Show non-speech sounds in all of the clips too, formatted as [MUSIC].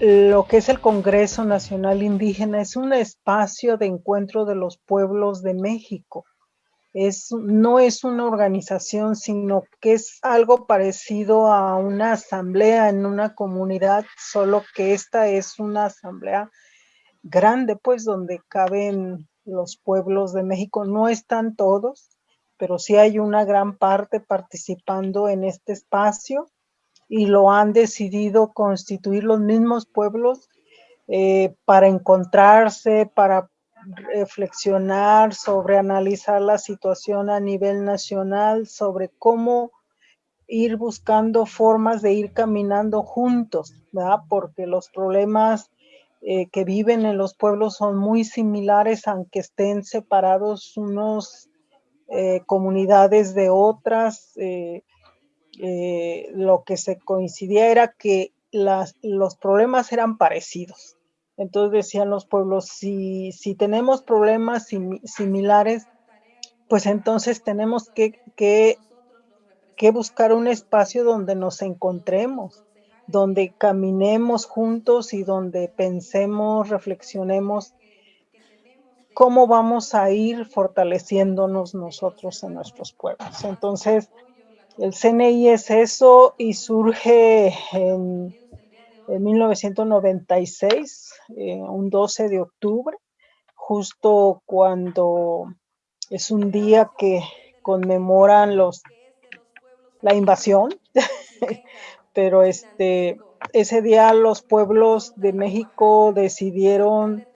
lo que es el Congreso Nacional Indígena es un espacio de encuentro de los pueblos de México. Es, no es una organización, sino que es algo parecido a una asamblea en una comunidad, solo que esta es una asamblea grande, pues donde caben los pueblos de México. No están todos, pero sí hay una gran parte participando en este espacio y lo han decidido constituir los mismos pueblos eh, para encontrarse, para reflexionar sobre analizar la situación a nivel nacional, sobre cómo ir buscando formas de ir caminando juntos, ¿verdad? Porque los problemas eh, que viven en los pueblos son muy similares, aunque estén separados unos eh, comunidades de otras, lo que se coincidía era que los problemas eran parecidos. Entonces decían los pueblos, si, tenemos problemas similares, pues entonces tenemos que, que buscar un espacio donde nos encontremos, donde caminemos juntos y donde pensemos, reflexionemos cómo vamos a ir fortaleciéndonos nosotros en nuestros pueblos. Entonces, el CNI es eso y surge en, 1996, eh, un 12 de octubre, justo cuando es un día que conmemoran los la invasión, [LAUGHS] pero este ese día los pueblos de México decidieron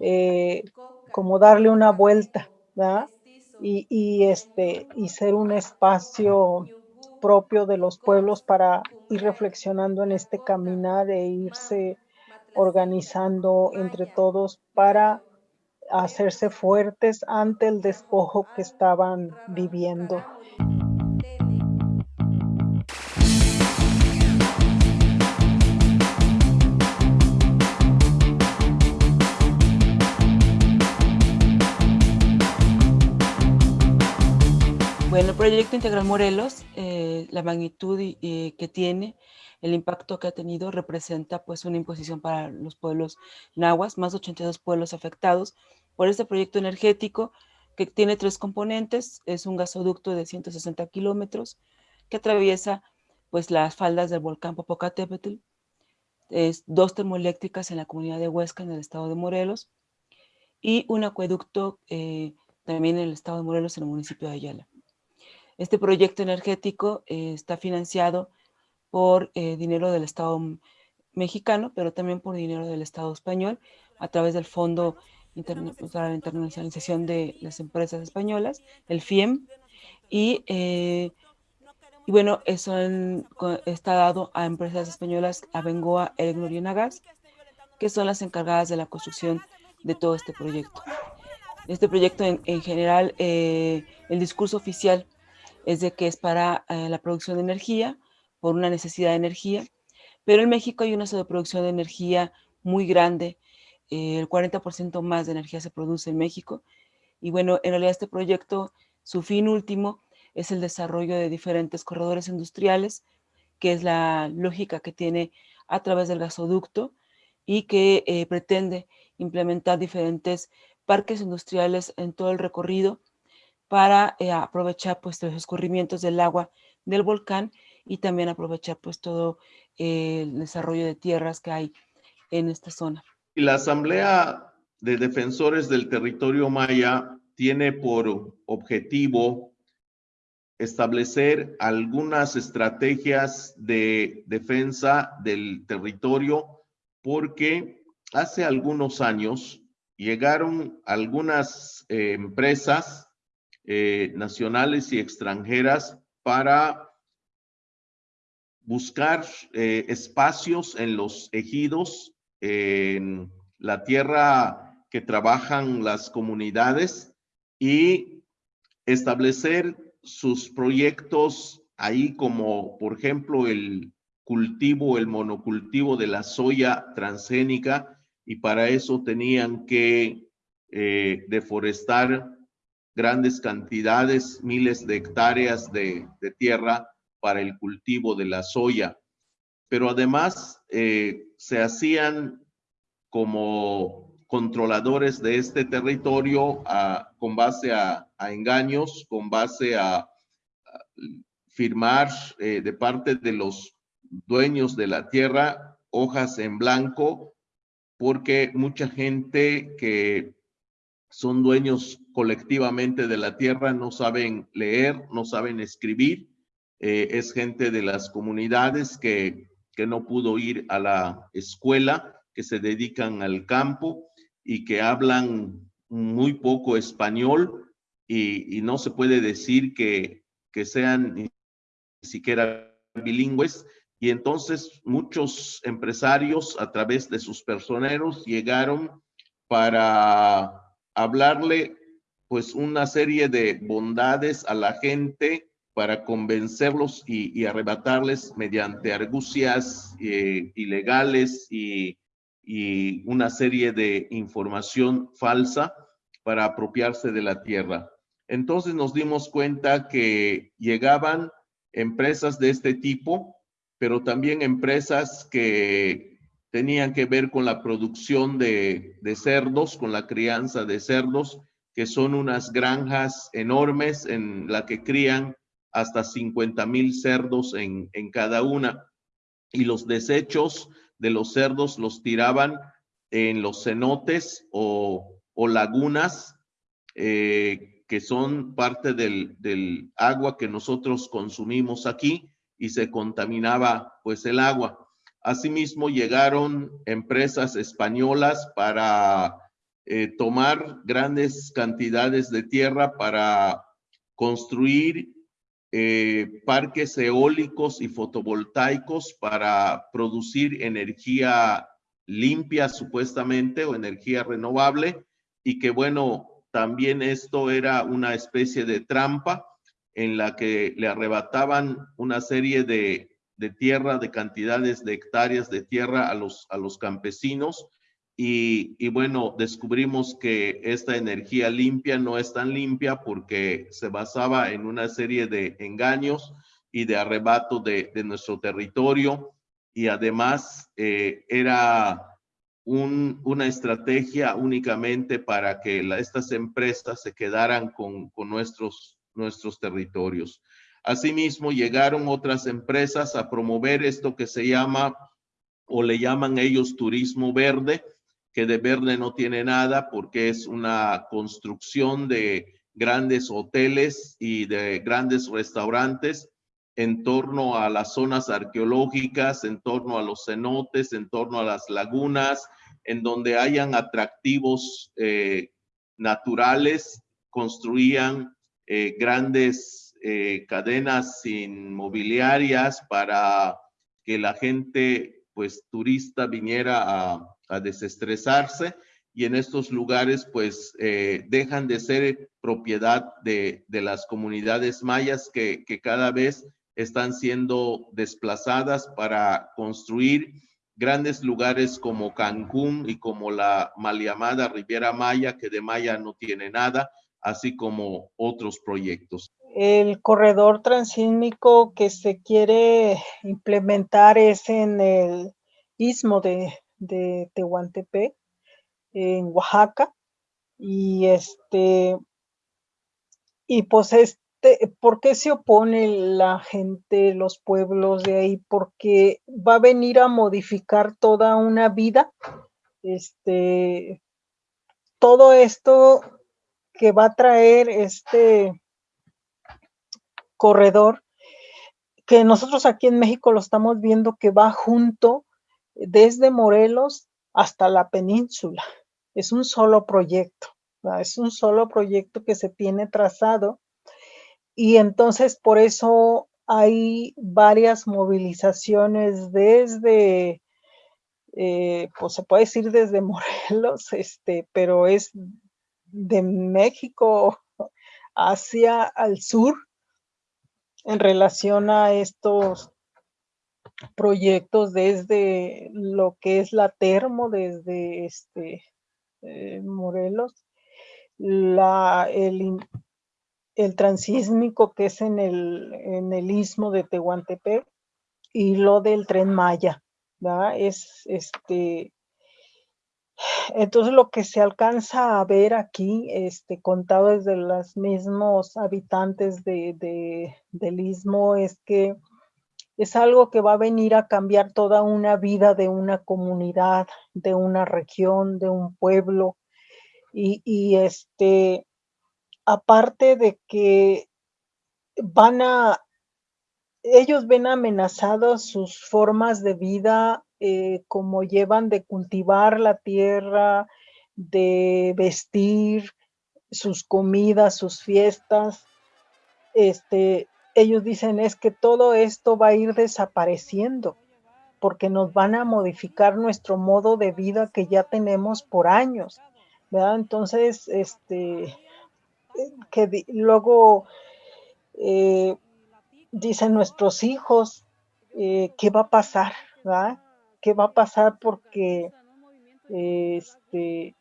eh, como darle una vuelta, ¿verdad? Y, este, y ser un espacio propio de los pueblos para ir reflexionando en este caminar e irse organizando entre todos para hacerse fuertes ante el despojo que estaban viviendo. Bueno, el proyecto Integral Morelos, eh, la magnitud que tiene, el impacto que ha tenido, representa pues una imposición para los pueblos nahuas, más de 82 pueblos afectados por este proyecto energético que tiene tres componentes, es un gasoducto de 160 kilómetros que atraviesa pues las faldas del volcán Popocatépetl, es dos termoeléctricas en la comunidad de Huesca, en el estado de Morelos, y un acueducto eh, también en el estado de Morelos, en el municipio de Ayala. Este proyecto energético eh, está financiado por eh, dinero del Estado mexicano, pero también por dinero del Estado español, a través del Fondo para la Internacionalización de las Empresas Españolas, el FIEM, y, eh, y bueno, eso está dado a empresas españolas, a Bengoa, Elecnor y Enagas, que son las encargadas de la construcción de todo este proyecto. Este proyecto en general, el discurso oficial es de que es para eh, la producción de energía, por una necesidad de energía, pero en México hay una sobreproducción de energía muy grande, eh, el 40% más de energía se produce en México, y bueno, en realidad este proyecto, su fin último es el desarrollo de diferentes corredores industriales, que es la lógica que tiene a través del gasoducto y que eh, pretende implementar diferentes parques industriales en todo el recorrido para eh, aprovechar pues los escurrimientos del agua del volcán y también aprovechar pues todo eh, el desarrollo de tierras que hay en esta zona. La Asamblea de Defensores del Territorio Maya tiene por objetivo establecer algunas estrategias de defensa del territorio porque hace algunos años llegaron algunas eh, empresas eh, nacionales y extranjeras para buscar eh, espacios en los ejidos, en la tierra que trabajan las comunidades y establecer sus proyectos ahí como por ejemplo el cultivo, el monocultivo de la soya transgénica. Y para eso tenían que eh, deforestar grandes cantidades, miles de hectáreas de, tierra para el cultivo de la soya. pero además eh, se hacían como controladores de este territorio con base a, engaños, con base a, firmar eh, de parte de los dueños de la tierra hojas en blanco, porque mucha gente que son dueños colectivamente de la tierra no saben leer, no saben escribir, eh, es gente de las comunidades que, que no pudo ir a la escuela, que se dedican al campo y que hablan muy poco español y, no se puede decir que, que sean ni siquiera bilingües. Y entonces muchos empresarios a través de sus personeros llegaron para hablarle pues una serie de bondades a la gente para convencerlos y, arrebatarles mediante argucias eh, ilegales y, y, una serie de información falsa para apropiarse de la tierra. Entonces nos dimos cuenta que llegaban empresas de este tipo, pero también empresas que tenían que ver con la producción de, de cerdos, con la crianza de cerdos, que son unas granjas enormes en la que crían hasta 50 mil cerdos en, en cada una. Y los desechos de los cerdos los tiraban en los cenotes o, o lagunas, eh, que son parte del, del agua que nosotros consumimos aquí y se contaminaba pues el agua. Asimismo, llegaron empresas españolas para eh, tomar grandes cantidades de tierra para construir eh, parques eólicos y fotovoltaicos para producir energía limpia supuestamente o energía renovable y que bueno, también esto era una especie de trampa en la que le arrebataban una serie de, de tierra, de cantidades de hectáreas de tierra a los, a los campesinos y, bueno, descubrimos que esta energía limpia no es tan limpia porque se basaba en una serie de engaños y de arrebato de, nuestro territorio y además eh, era una estrategia únicamente para que estas empresas se quedaran con, con nuestros, nuestros territorios. Asimismo, llegaron otras empresas a promover esto que se llama o le llaman ellos turismo verde, que de verde no tiene nada porque es una construcción de grandes hoteles y de grandes restaurantes en torno a las zonas arqueológicas, en torno a los cenotes, en torno a las lagunas, en donde hayan atractivos eh, naturales, construían eh, grandes eh, cadenas inmobiliarias para que la gente, pues turista, viniera a, a desestresarse y en estos lugares pues eh, dejan de ser propiedad de, las comunidades mayas que, cada vez están siendo desplazadas para construir grandes lugares como Cancún y como la mal llamada Riviera Maya, que de Maya no tiene nada, así como otros proyectos. El corredor transísmico que se quiere implementar es en el istmo de, de Tehuantepec, en Oaxaca. Y este, y pues este, ¿por qué se opone la gente, los pueblos de ahí? Porque va a venir a modificar toda una vida. Este, todo esto que va a traer este corredor, que nosotros aquí en México lo estamos viendo que va junto desde Morelos hasta la península. Es un solo proyecto, es un solo proyecto que se tiene trazado y entonces por eso hay varias movilizaciones desde, eh, pues se puede decir desde Morelos, [LAUGHS] este, pero es de México hacia al sur en relación a estos proyectos desde lo que es la termo, desde este eh, Morelos, la, el, el transísmico que es en el, en el istmo de Tehuantepec y lo del tren Maya. Es este, entonces lo que se alcanza a ver aquí, este, contado desde los mismos habitantes de, del istmo, es que es algo que va a venir a cambiar toda una vida de una comunidad, de una región, de un pueblo. Y, este, aparte de que van a, ellos ven amenazadas sus formas de vida, eh, como llevan de cultivar la tierra, de vestir, sus comidas, sus fiestas. Este, ellos dicen es que todo esto va a ir desapareciendo porque nos van a modificar nuestro modo de vida que ya tenemos por años. ¿verdad? Entonces, este, que luego eh, dicen nuestros hijos, eh, ¿qué va a pasar? ¿Qué va a pasar? Porque este,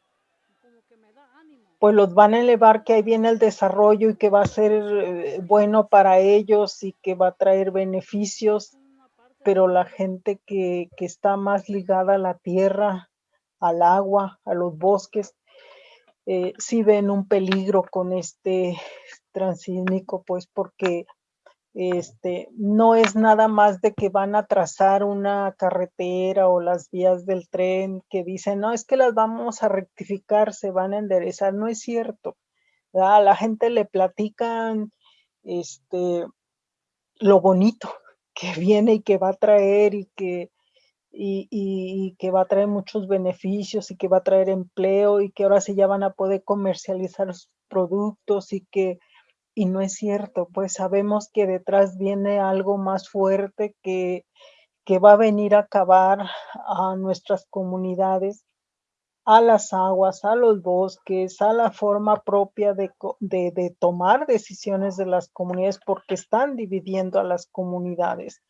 pues los van a elevar que ahí viene el desarrollo y que va a ser eh, bueno para ellos y que va a traer beneficios, pero la gente que, que está más ligada a la tierra, al agua, a los bosques, eh, sí ven un peligro con este transísmico, pues porque este, no es nada más de que van a trazar una carretera o las vías del tren que dicen, no, es que las vamos a rectificar, se van a enderezar. No es cierto. A la gente le platican este, lo bonito que [LAUGHS] viene y que va a traer y que, y, y, que va a traer muchos beneficios y que va a traer empleo y que ahora sí ya van a poder comercializar sus productos y que y no es cierto, pues sabemos que detrás viene algo más fuerte que, que va a venir a acabar a nuestras comunidades, a las aguas, a los bosques, a la forma propia de, de, tomar decisiones de las comunidades porque están dividiendo a las comunidades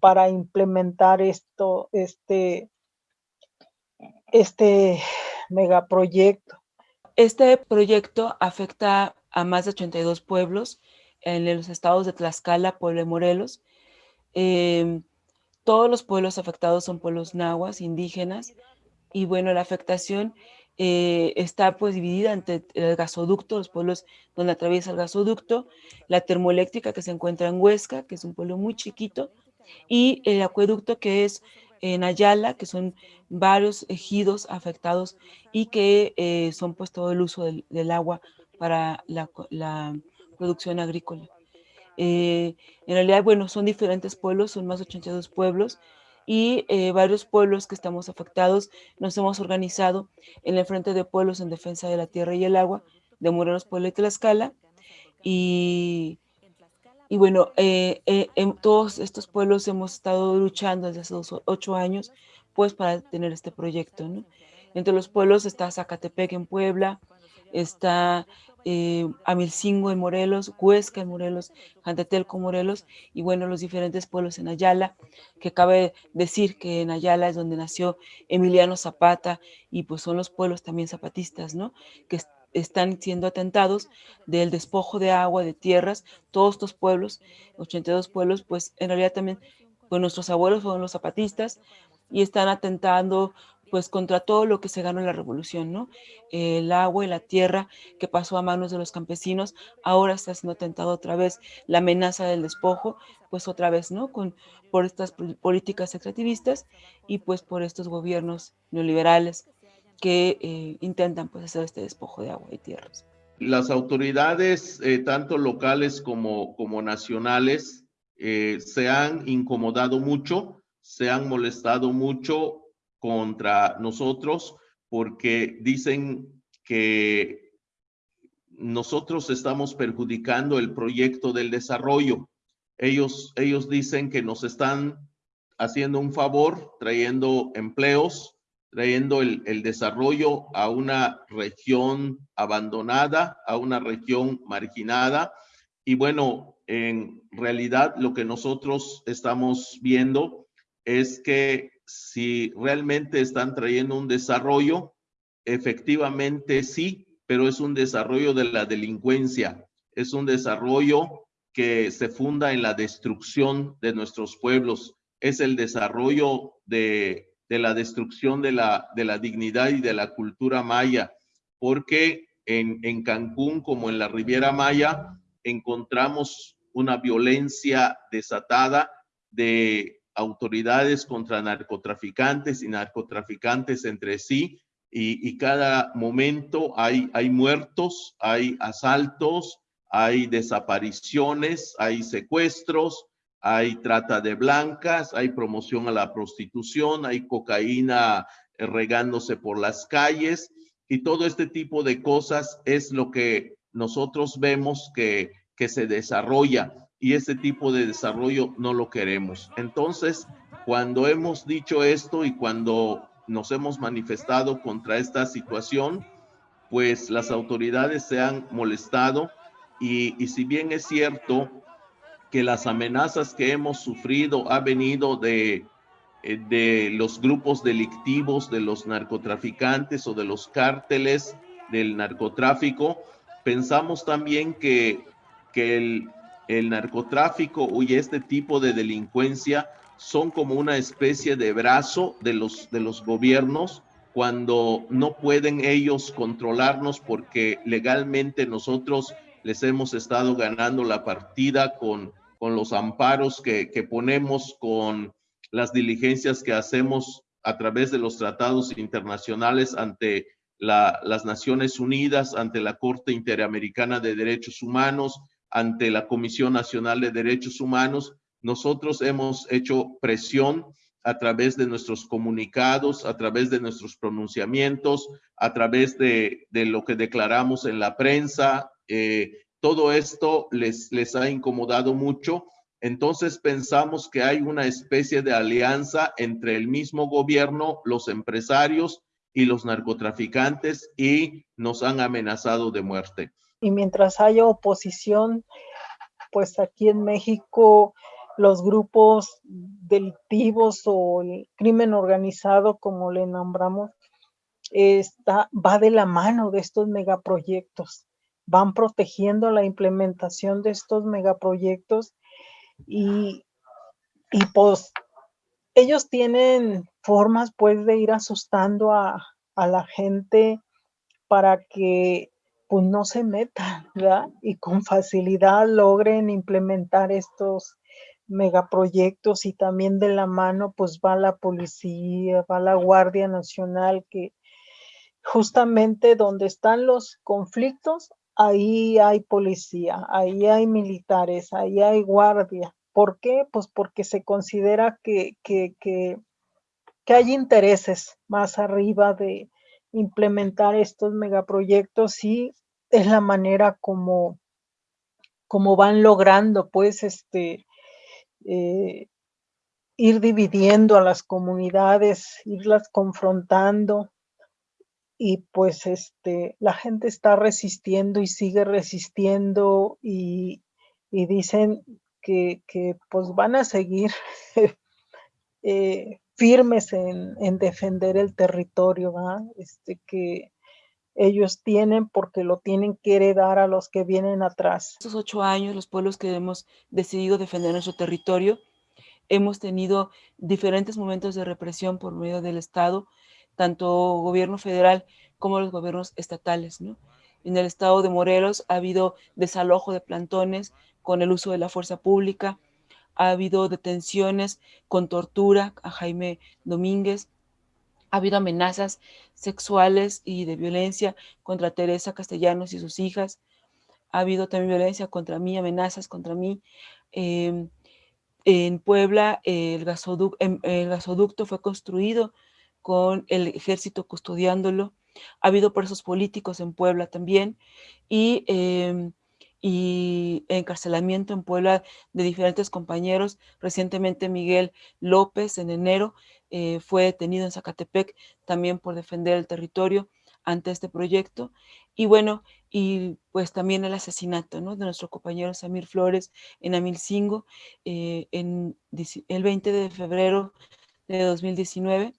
para implementar esto, este, este megaproyecto. Este proyecto afecta a más de 82 pueblos en los estados de Tlaxcala, Puebla y Morelos. Em, todos los pueblos afectados son pueblos nahuas, indígenas, y bueno, la afectación eh, está pues dividida entre el gasoducto, los pueblos donde atraviesa el gasoducto, la termoeléctrica que se encuentra en Huesca, que es un pueblo muy chiquito, y el acueducto que es en Ayala, que son varios ejidos afectados y que eh, son pues todo el uso del agua para la, producción agrícola. Eh, en realidad, bueno, son diferentes pueblos, son más de 82 pueblos y eh, varios pueblos que estamos afectados nos hemos organizado en el Frente de Pueblos en Defensa de la Tierra y el Agua de Morelos, Puebla y Tlaxcala y, y bueno, eh, en todos estos pueblos hemos estado luchando desde hace ocho años pues para tener este proyecto, ¿no? Entre los pueblos está Zacatepec en Puebla, está eh, Amilcingo en Morelos, Huesca en Morelos, Jantetelco Morelos y bueno, los diferentes pueblos en Ayala, que cabe decir que en Ayala es donde nació Emiliano Zapata y pues son los pueblos también zapatistas, ¿no? Que están siendo atentados del despojo de agua, de tierras, todos estos pueblos, 82 pueblos, pues en realidad también, pues nuestros abuelos fueron los zapatistas y están atentando pues contra todo lo que se ganó en la revolución, ¿no? El agua y la tierra que pasó a manos de los campesinos, ahora está siendo tentado otra vez la amenaza del despojo, pues otra vez, ¿no? Con, por estas políticas extractivistas y pues por estos gobiernos neoliberales que eh, intentan pues hacer este despojo de agua y tierras. Las autoridades, eh, tanto locales como, como nacionales, eh, se han incomodado mucho, se han molestado mucho contra nosotros porque dicen que nosotros estamos perjudicando el proyecto del desarrollo. Ellos, ellos dicen que nos están haciendo un favor, trayendo empleos, trayendo el, el desarrollo a una región abandonada, a una región marginada. Y bueno, en realidad lo que nosotros estamos viendo es que si realmente están trayendo un desarrollo, efectivamente sí, pero es un desarrollo de la delincuencia, es un desarrollo que se funda en la destrucción de nuestros pueblos, es el desarrollo de, la destrucción de la, de la dignidad y de la cultura maya, porque en, en Cancún como en la Riviera Maya encontramos una violencia desatada de autoridades contra narcotraficantes y narcotraficantes entre sí, y, cada momento hay, hay muertos, hay asaltos, hay desapariciones, hay secuestros, hay trata de blancas, hay promoción a la prostitución, hay cocaína eh, regándose por las calles y todo este tipo de cosas es lo que nosotros vemos que, que se desarrolla y este tipo de desarrollo no lo queremos. Entonces, cuando hemos dicho esto y cuando nos hemos manifestado contra esta situación, pues las autoridades se han molestado y, y si bien es cierto que las amenazas que hemos sufrido ha venido de, eh, de los grupos delictivos, de los narcotraficantes o de los cárteles del narcotráfico, pensamos también que, que el, el narcotráfico y este tipo de delincuencia son como una especie de brazo de los, de los gobiernos cuando no pueden ellos controlarnos porque legalmente nosotros les hemos estado ganando la partida con, con los amparos que, que ponemos, con las diligencias que hacemos a través de los tratados internacionales ante la, las Naciones Unidas, ante la Corte Interamericana de Derechos Humanos, ante la Comisión Nacional de Derechos Humanos, nosotros hemos hecho presión a través de nuestros comunicados, a través de nuestros pronunciamientos, a través de, lo que declaramos en la prensa. Eh, todo esto les, les ha incomodado mucho. Entonces pensamos que hay una especie de alianza entre el mismo gobierno, los empresarios y los narcotraficantes y nos han amenazado de muerte y mientras haya oposición, pues aquí en México los grupos delictivos o el crimen organizado, como le nombramos, está, va de la mano de estos megaproyectos. Van protegiendo la implementación de estos megaproyectos y, y pues ellos tienen formas pues de ir asustando a, a la gente para que pues no se metan, ¿verdad? Y con facilidad logren implementar estos megaproyectos y también de la mano pues va la policía, va la Guardia Nacional que justamente donde están los conflictos, ahí hay policía, ahí hay militares, ahí hay guardia. ¿Por qué? Pues porque se considera que, que, que, que hay intereses más arriba de, implementar estos megaproyectos y es la manera como, como van logrando pues este eh, ir dividiendo a las comunidades, irlas confrontando. Y pues este la gente está resistiendo y sigue resistiendo y, dicen que, pues van a seguir [LAUGHS] eh, firmes en, defender el territorio, Este, que ellos tienen porque lo tienen que heredar a los que vienen atrás. Estos ocho años, los pueblos que hemos decidido defender nuestro territorio, hemos tenido diferentes momentos de represión por medio del Estado, tanto gobierno federal como los gobiernos estatales. En el estado de Morelos ha habido desalojo de plantones con el uso de la fuerza pública, ha habido detenciones con tortura a Jaime Domínguez, ha habido amenazas sexuales y de violencia contra Teresa Castellanos y sus hijas, ha habido también violencia contra mí, amenazas contra mí. Em, en Puebla el gasoducto, em, el gasoducto fue construido con el ejército custodiándolo. Ha habido presos políticos en Puebla también y em, y encarcelamiento en Puebla de diferentes compañeros. Recientemente Miguel López en enero eh, fue detenido en Zacatepec también por defender el territorio ante este proyecto. Y bueno, y pues también el asesinato ¿no? de nuestro compañero Samir Flores en Amilcingo eh, el 20 de febrero de 2019,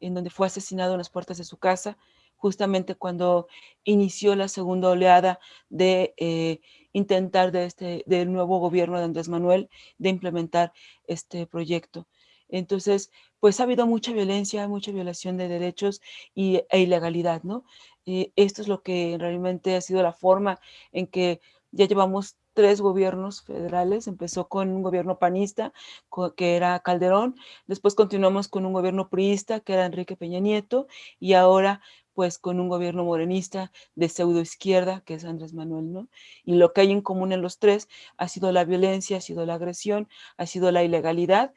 en donde fue asesinado en las puertas de su casa justamente cuando inició la segunda oleada de eh, intentar de este, del nuevo gobierno de Andrés Manuel de implementar este proyecto. Entonces, pues ha habido mucha violencia, mucha violación de derechos y, e ilegalidad, ¿no? Eh, esto es lo que realmente ha sido la forma en que ya llevamos tres gobiernos federales. Empezó con un gobierno panista, que era Calderón. Después continuamos con un gobierno priista, que era Enrique Peña Nieto. Y ahora, pues, con un gobierno morenista de pseudo izquierda, que es Andrés Manuel, ¿no? Y lo que hay en común en los tres ha sido la violencia, ha sido la agresión, ha sido la ilegalidad,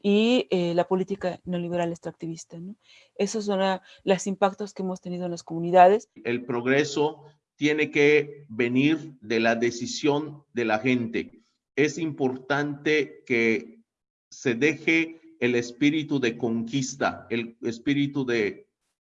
y eh, la política neoliberal extractivista. ¿no? Esos son los impactos que hemos tenido en las comunidades. El progreso tiene que venir de la decisión de la gente. Es importante que se deje el espíritu de conquista, el espíritu de,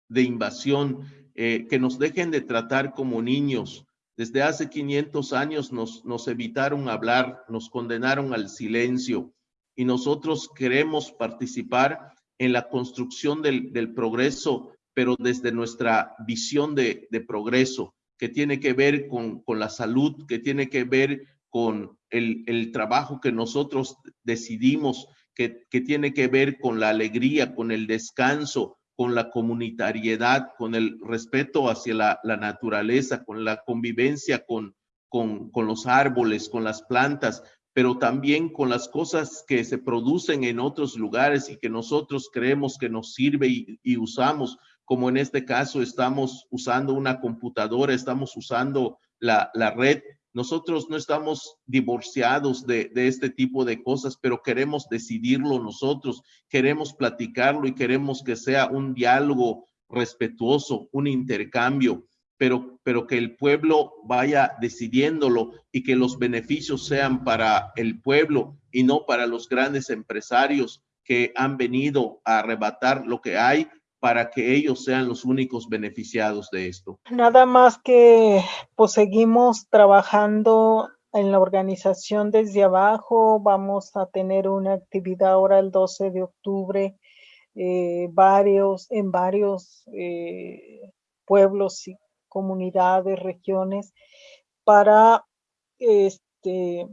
de invasión, eh, que nos dejen de tratar como niños. Desde hace 500 años nos, nos evitaron hablar, nos condenaron al silencio y nosotros queremos participar en la construcción del, progreso, pero desde nuestra visión de, progreso, que tiene que ver con, la salud, que tiene que ver con el, trabajo que nosotros decidimos, que, tiene que ver con la alegría, con el descanso, con la comunitariedad, con el respeto hacia la, naturaleza, con la convivencia con, con, los árboles, con las plantas, pero también con las cosas que se producen en otros lugares y que nosotros creemos que nos sirve y, usamos, como en este caso estamos usando una computadora, estamos usando la, red. Nosotros no estamos divorciados de, este tipo de cosas, pero queremos decidirlo nosotros, queremos platicarlo y queremos que sea un diálogo respetuoso, un intercambio pero, pero que el pueblo vaya decidiéndolo y que los beneficios sean para el pueblo y no para los grandes empresarios que han venido a arrebatar lo que hay para que ellos sean los únicos beneficiados de esto. Nada más que pues seguimos trabajando en la organización desde abajo, vamos a tener una actividad ahora el 12 de octubre, eh, varios, en varios eh, pueblos y comunidades, regiones, para este,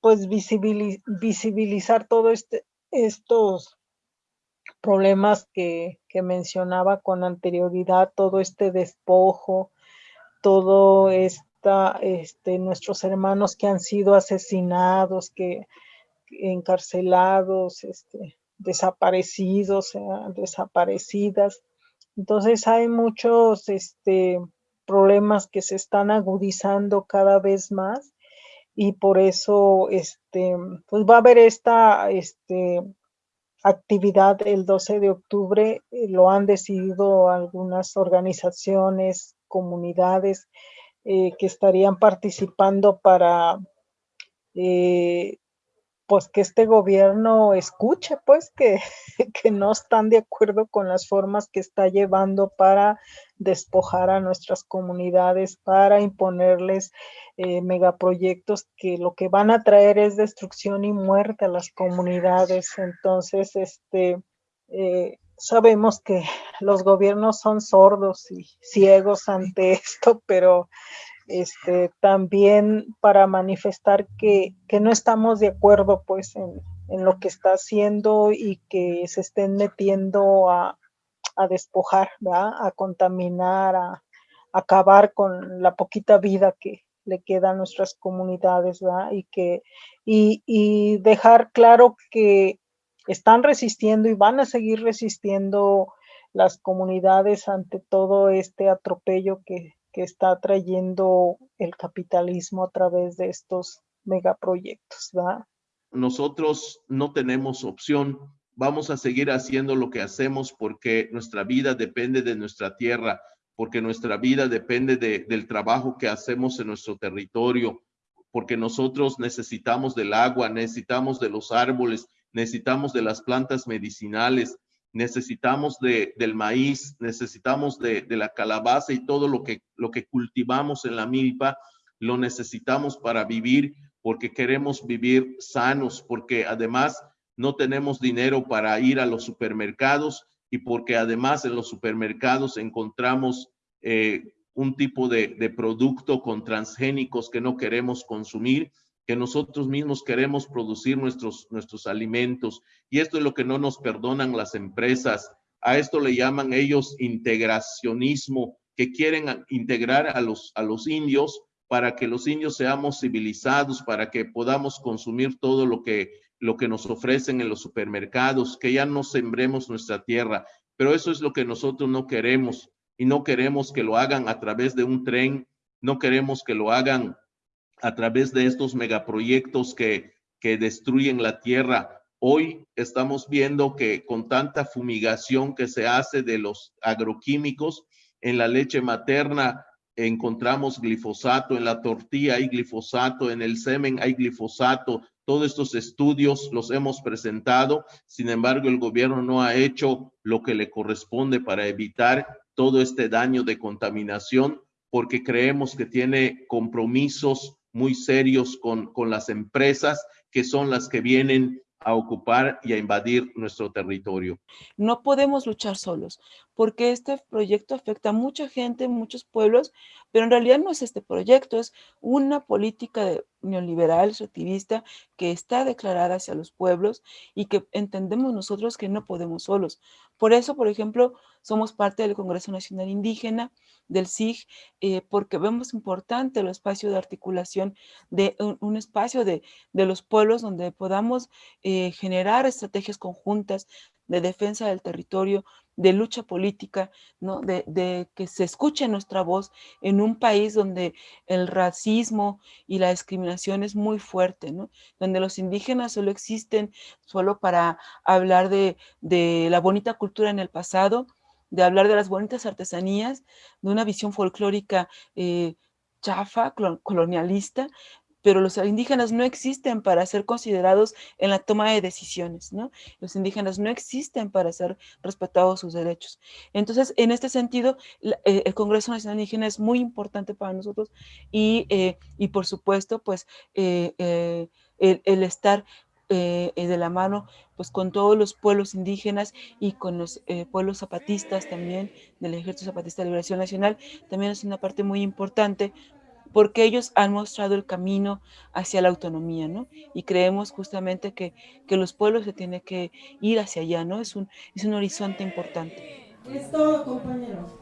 pues visibilizar todo este, estos problemas que, mencionaba con anterioridad, todo este despojo, todo esta, este, nuestros hermanos que han sido asesinados, que encarcelados, este, desaparecidos, desaparecidas, entonces hay muchos este, problemas que se están agudizando cada vez más y por eso este, pues va a haber esta este, actividad el 12 de octubre, eh, lo han decidido algunas organizaciones, comunidades eh, que estarían participando para eh, pues que este gobierno escuche, pues [LAUGHS] que, no están de acuerdo con las formas que está llevando para despojar a nuestras comunidades, para imponerles eh, megaproyectos que lo que van a traer es destrucción y muerte a las comunidades. Entonces, este, eh, sabemos que los gobiernos son sordos y ciegos ante [LAUGHS] esto, pero este, también para manifestar que, no estamos de acuerdo pues en, lo que está haciendo y que se estén metiendo a, despojar, a contaminar, a, acabar con la poquita vida que le queda a nuestras comunidades y que y dejar claro que están resistiendo y van a seguir resistiendo las comunidades ante todo este atropello que, que está trayendo el capitalismo a través de estos megaproyectos, ¿verdad? Nosotros no tenemos opción, vamos a seguir haciendo lo que hacemos porque nuestra vida depende de nuestra tierra, porque nuestra vida depende del trabajo que hacemos en nuestro territorio, porque nosotros necesitamos del agua, necesitamos de los árboles, necesitamos de las plantas medicinales, necesitamos de, del maíz, necesitamos de, de, la calabaza y todo lo que, lo que cultivamos en la milpa, lo necesitamos para vivir porque queremos vivir sanos, porque además no tenemos dinero para ir a los supermercados y porque además en los supermercados encontramos eh, un tipo de, de producto con transgénicos que no queremos consumir que nosotros mismos queremos producir nuestros, nuestros alimentos. Y esto es lo que no nos perdonan las empresas. A esto le llaman ellos integracionismo, que quieren integrar a los, a los indios para que los indios seamos civilizados, para que podamos consumir todo lo que, lo que nos ofrecen en los supermercados, que ya no sembremos nuestra tierra. Pero eso es lo que nosotros no queremos y no queremos que lo hagan a través de un tren, no queremos que lo hagan a través de estos megaproyectos que, que destruyen la tierra. Hoy estamos viendo que con tanta fumigación que se hace de los agroquímicos en la leche materna, encontramos glifosato, en la tortilla hay glifosato, en el semen hay glifosato. Todos estos estudios los hemos presentado, sin embargo el gobierno no ha hecho lo que le corresponde para evitar todo este daño de contaminación porque creemos que tiene compromisos muy serios con, con las empresas que son las que vienen a ocupar y a invadir nuestro territorio. No podemos luchar solos, porque este proyecto afecta a mucha gente, muchos pueblos, pero en realidad no es este proyecto, es una política neoliberal, extractivista, que está declarada hacia los pueblos y que entendemos nosotros que no podemos solos. Por eso, por ejemplo, somos parte del Congreso Nacional Indígena, del SIG, eh, porque vemos importante el espacio de articulación, de un, espacio de, los pueblos donde podamos eh, generar estrategias conjuntas de defensa del territorio, de lucha política, ¿no? de, que se escuche nuestra voz en un país donde el racismo y la discriminación es muy fuerte, ¿no? donde los indígenas solo existen solo para hablar de, la bonita cultura en el pasado, de hablar de las bonitas artesanías, de una visión folclórica eh, chafa, colonialista, pero los indígenas no existen para ser considerados en la toma de decisiones, ¿no? Los indígenas no existen para ser respetados sus derechos. Entonces, en este sentido, eh, el Congreso Nacional Indígena es muy importante para nosotros y, eh, por supuesto, pues, eh, el, estar de la mano pues con todos los pueblos indígenas y con los pueblos zapatistas también del Ejército Zapatista de Liberación Nacional también es una parte muy importante porque ellos han mostrado el camino hacia la autonomía, ¿no? Y creemos justamente que, que los pueblos se tienen que ir hacia allá, ¿no? Es un, es un horizonte importante. Es todo, compañeros.